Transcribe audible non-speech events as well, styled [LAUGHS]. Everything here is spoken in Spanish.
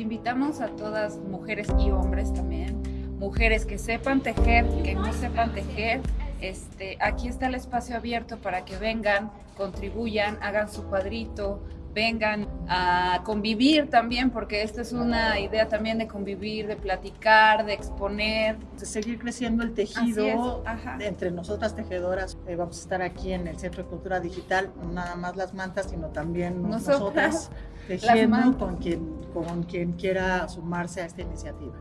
Invitamos a todas mujeres y hombres también, mujeres que sepan tejer, que no sepan tejer, este, aquí está el espacio abierto para que vengan, contribuyan, hagan su cuadrito, vengan a convivir también, porque esta es una idea también de convivir, de platicar, de exponer. De seguir creciendo el tejido entre nosotras tejedoras. Eh, vamos a estar aquí en el Centro de Cultura Digital, no nada más las mantas, sino también nosotras, nosotras [LAUGHS] tejiendo con quien, con quien quiera sumarse a esta iniciativa.